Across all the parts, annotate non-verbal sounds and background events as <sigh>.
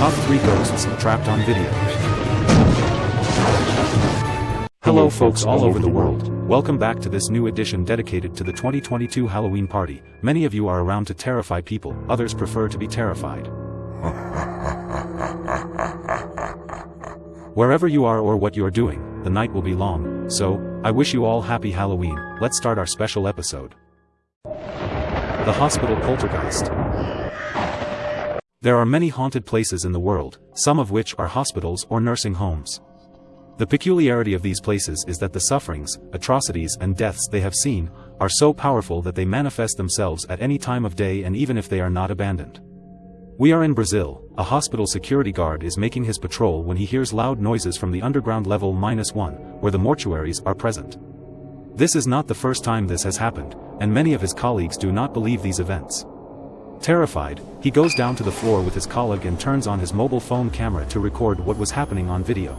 Top 3 Ghosts Trapped on Video. Hello folks all over the world, welcome back to this new edition dedicated to the 2022 Halloween party. Many of you are around to terrify people, others prefer to be terrified. <laughs> Wherever you are or what you are doing, the night will be long, so, I wish you all happy Halloween, let's start our special episode. The Hospital Poltergeist There are many haunted places in the world, some of which are hospitals or nursing homes. The peculiarity of these places is that the sufferings, atrocities and deaths they have seen, are so powerful that they manifest themselves at any time of day and even if they are not abandoned. We are in Brazil, a hospital security guard is making his patrol when he hears loud noises from the underground level minus one, where the mortuaries are present. This is not the first time this has happened, and many of his colleagues do not believe these events. Terrified, he goes down to the floor with his colleague and turns on his mobile phone camera to record what was happening on video.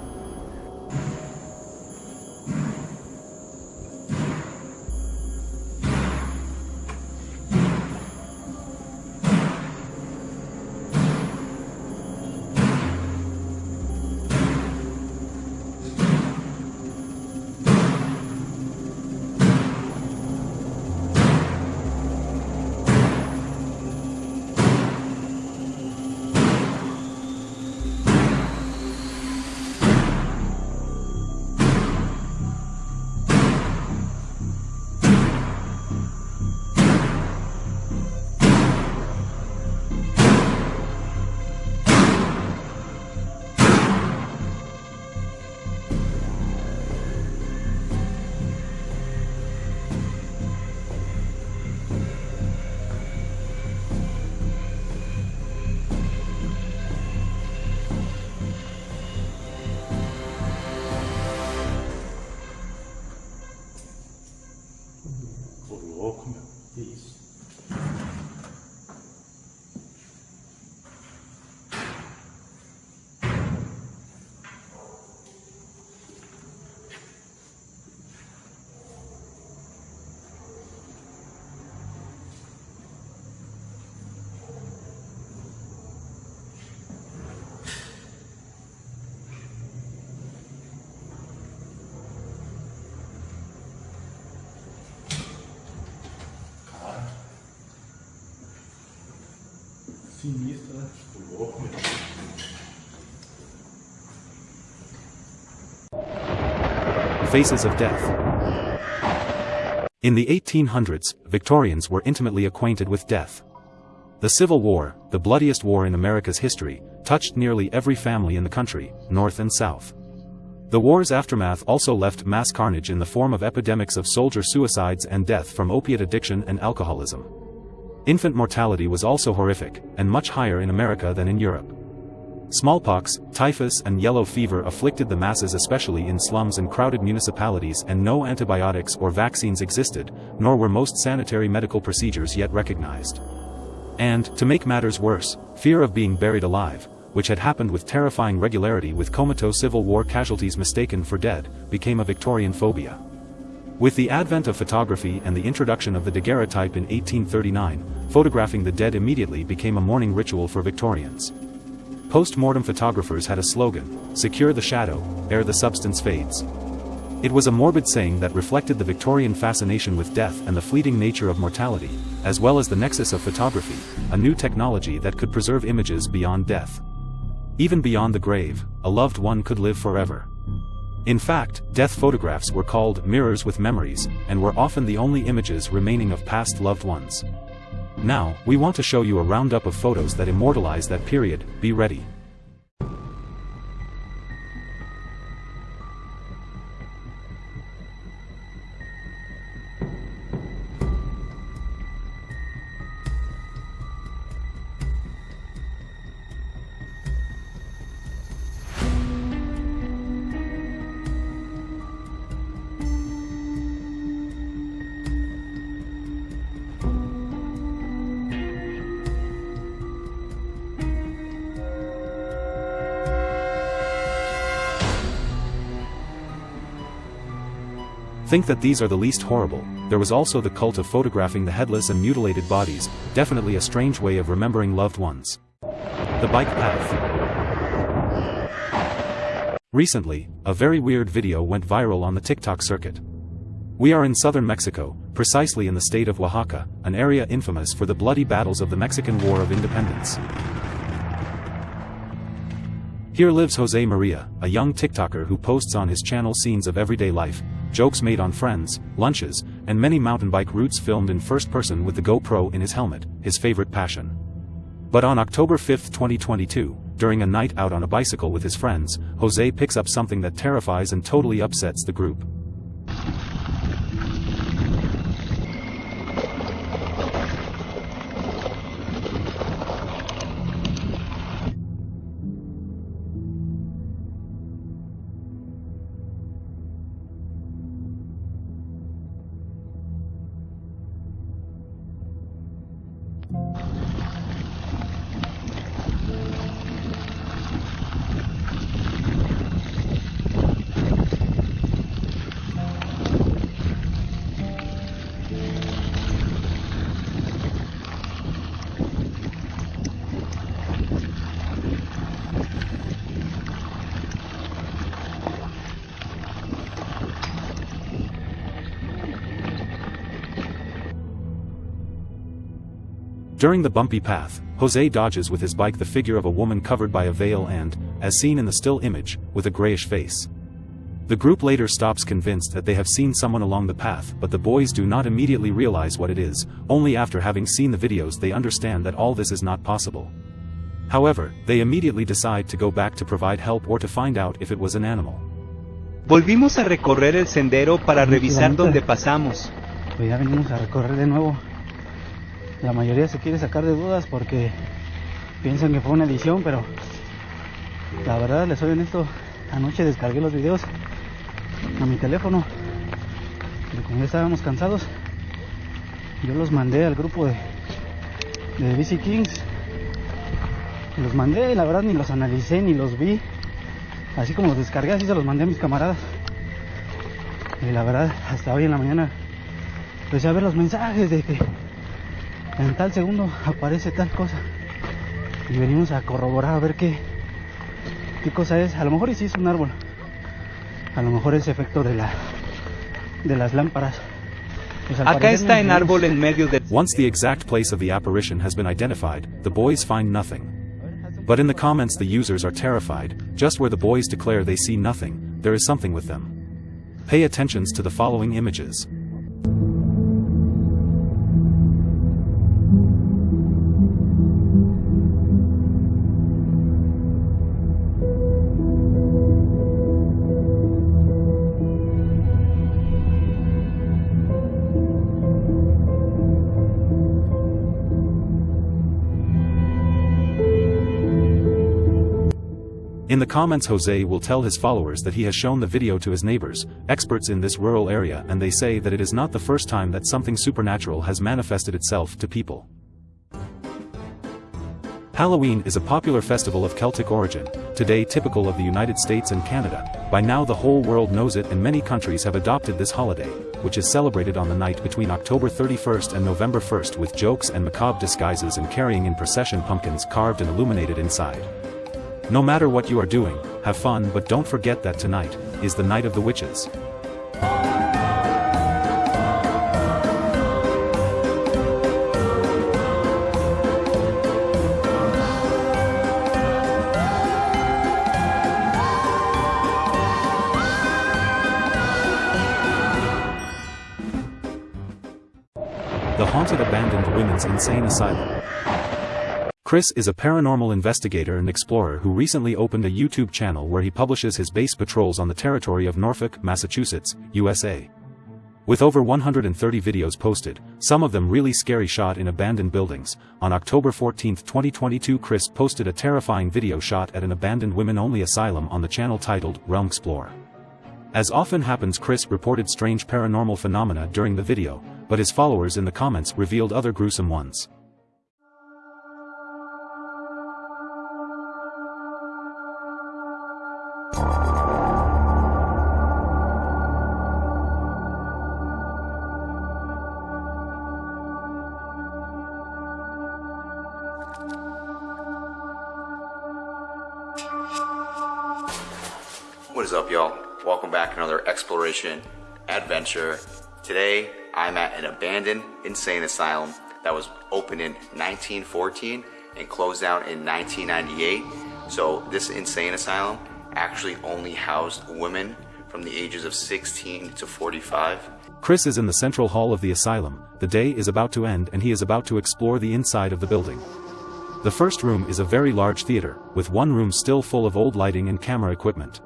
Sinistro, né? Ô louco, meu. Faces of Death In the 1800s, Victorians were intimately acquainted with death. The Civil War, the bloodiest war in America's history, touched nearly every family in the country, north and south. The war's aftermath also left mass carnage in the form of epidemics of soldier suicides and death from opiate addiction and alcoholism. Infant mortality was also horrific, and much higher in America than in Europe. Smallpox, typhus and yellow fever afflicted the masses especially in slums and crowded municipalities and no antibiotics or vaccines existed, nor were most sanitary medical procedures yet recognized. And, to make matters worse, fear of being buried alive, which had happened with terrifying regularity with comatose Civil War casualties mistaken for dead, became a Victorian phobia. With the advent of photography and the introduction of the daguerreotype in 1839, photographing the dead immediately became a mourning ritual for Victorians. Post-mortem photographers had a slogan, secure the shadow, ere the substance fades. It was a morbid saying that reflected the Victorian fascination with death and the fleeting nature of mortality, as well as the nexus of photography, a new technology that could preserve images beyond death. Even beyond the grave, a loved one could live forever. In fact, death photographs were called mirrors with memories, and were often the only images remaining of past loved ones. Now, we want to show you a roundup of photos that immortalize that period, be ready. Think that these are the least horrible, there was also the cult of photographing the headless and mutilated bodies, definitely a strange way of remembering loved ones. The Bike Path Recently, a very weird video went viral on the TikTok circuit. We are in southern Mexico, precisely in the state of Oaxaca, an area infamous for the bloody battles of the Mexican War of Independence. Here lives Jose Maria, a young TikToker who posts on his channel scenes of everyday life, jokes made on friends, lunches, and many mountain bike routes filmed in first person with the GoPro in his helmet, his favorite passion. But on October 5, 2022, during a night out on a bicycle with his friends, Jose picks up something that terrifies and totally upsets the group. During the bumpy path, Jose dodges with his bike the figure of a woman covered by a veil and, as seen in the still image, with a grayish face. The group later stops convinced that they have seen someone along the path but the boys do not immediately realize what it is, only after having seen the videos they understand that all this is not possible. However, they immediately decide to go back to provide help or to find out if it was an animal. Volvimos a recorrer el sendero para revisar donde pasamos. Pues ya venimos a recorrer de nuevo la mayoría se quiere sacar de dudas porque piensan que fue una edición, pero la verdad les soy honesto, anoche descargué los videos a mi teléfono y como ya estábamos cansados, yo los mandé al grupo de, de BC Kings. Los mandé y la verdad ni los analicé ni los vi. Así como los descargué, así se los mandé a mis camaradas. Y la verdad, hasta hoy en la mañana empecé a ver los mensajes de que en tal segundo aparece tal cosa. Y venimos a corroborar a ver qué, qué cosa es. A lo mejor sí es un árbol. A lo mejor es efecto de la de las lámparas. Pues Acá está en árbol en medio de Once the exact place of the apparition has been identified, the boys find nothing. But in the comments the users are terrified, just where the boys declare they see nothing, there is something with them. Pay attentions to the following images. In the comments Jose will tell his followers that he has shown the video to his neighbors, experts in this rural area and they say that it is not the first time that something supernatural has manifested itself to people. Halloween is a popular festival of Celtic origin, today typical of the United States and Canada. By now the whole world knows it and many countries have adopted this holiday, which is celebrated on the night between October 31st and November 1st with jokes and macabre disguises and carrying in procession pumpkins carved and illuminated inside. No matter what you are doing, have fun but don't forget that tonight, is the night of the witches. The Haunted Abandoned Women's Insane Asylum. Chris is a paranormal investigator and explorer who recently opened a YouTube channel where he publishes his base patrols on the territory of Norfolk, Massachusetts, USA. With over 130 videos posted, some of them really scary shot in abandoned buildings, on October 14, 2022 Chris posted a terrifying video shot at an abandoned women-only asylum on the channel titled Realm Explorer. As often happens Chris reported strange paranormal phenomena during the video, but his followers in the comments revealed other gruesome ones. Exploration adventure. Today, I'm at an abandoned insane asylum that was opened in 1914 and closed down in 1998. So, this insane asylum actually only housed women from the ages of 16 to 45. Chris is in the central hall of the asylum, the day is about to end and he is about to explore the inside of the building. The first room is a very large theater, with one room still full of old lighting and camera equipment.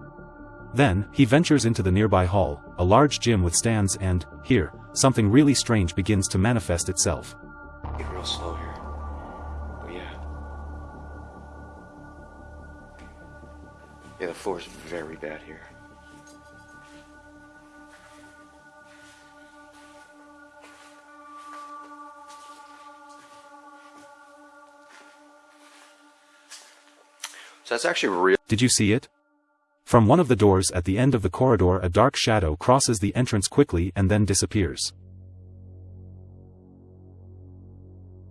Then, he ventures into the nearby hall, a large gym with stands and, here, something really strange begins to manifest itself. Get real slow here. But yeah. Yeah, the floor is very bad here. So that's actually real. Did you see it? From one of the doors at the end of the corridor a dark shadow crosses the entrance quickly and then disappears.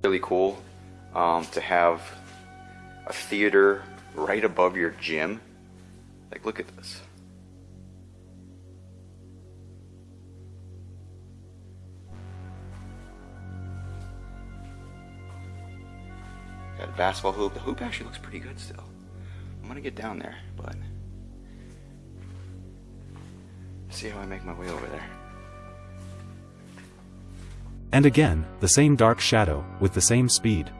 really cool um, to have a theater right above your gym. Like, look at this. Got a basketball hoop. The hoop actually looks pretty good still. I'm gonna get down there, but see how I make my way over there. And again, the same dark shadow, with the same speed.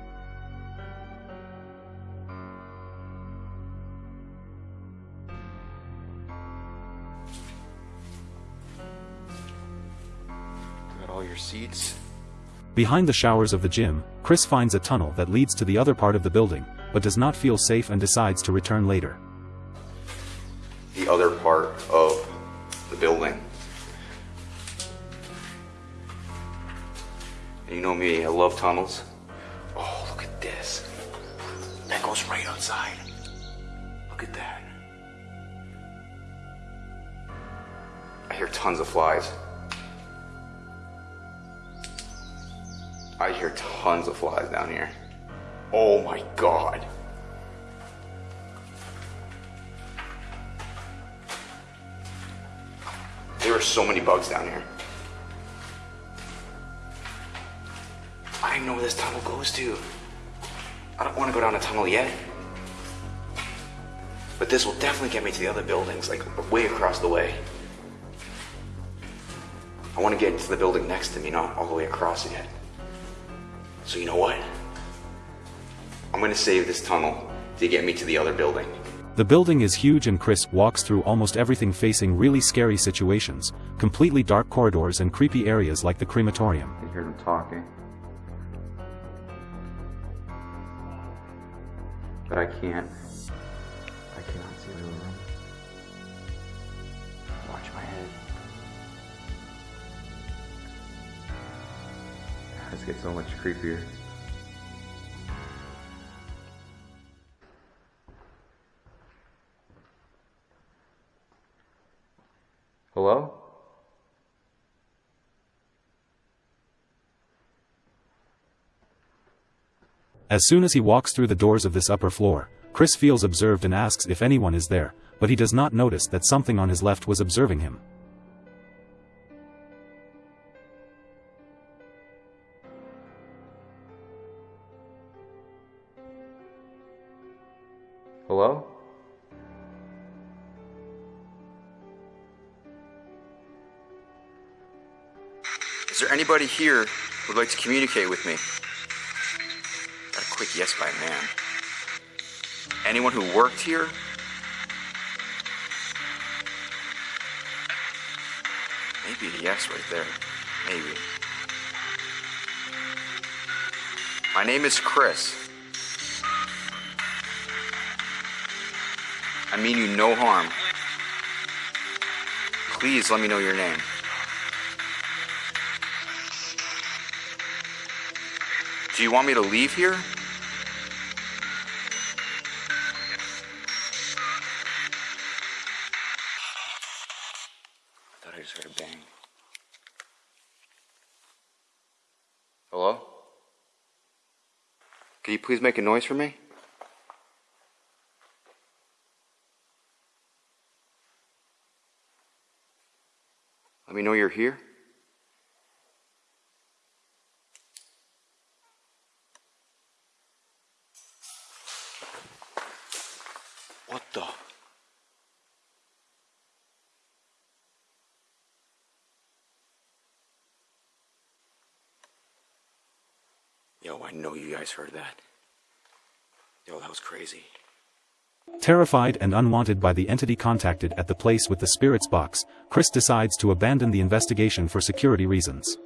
Got all your seats. Behind the showers of the gym, Chris finds a tunnel that leads to the other part of the building, but does not feel safe and decides to return later. The other part of the building. And you know me, I love tunnels. Oh, look at this. That goes right outside. Look at that. I hear tons of flies. I hear tons of flies down here. Oh my god. There are so many bugs down here. I don't know where this tunnel goes to. I don't want to go down a tunnel yet. But this will definitely get me to the other buildings, like way across the way. I want to get to the building next to me, not all the way across yet. So you know what? I'm going to save this tunnel to get me to the other building. The building is huge and Chris walks through almost everything facing really scary situations, completely dark corridors and creepy areas like the crematorium. I hear them talking. But I can't. I cannot see the room. Watch my head. This gets so much creepier. As soon as he walks through the doors of this upper floor, Chris feels observed and asks if anyone is there, but he does not notice that something on his left was observing him. Hello? Is there anybody here who would like to communicate with me? Yes by man. Anyone who worked here? Maybe a yes right there. Maybe. My name is Chris. I mean you no harm. Please let me know your name. Do you want me to leave here? Heard a bang. Hello? Can you please make a noise for me? Let me know you're here. What the? Know you guys heard that. Yo, that was crazy. Terrified and unwanted by the entity contacted at the place with the spirit's box, Chris decides to abandon the investigation for security reasons.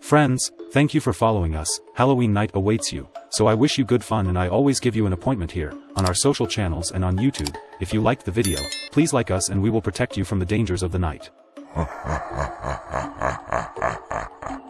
Friends, thank you for following us, Halloween night awaits you, so I wish you good fun and I always give you an appointment here, on our social channels and on YouTube, if you liked the video, please like us and we will protect you from the dangers of the night. <laughs>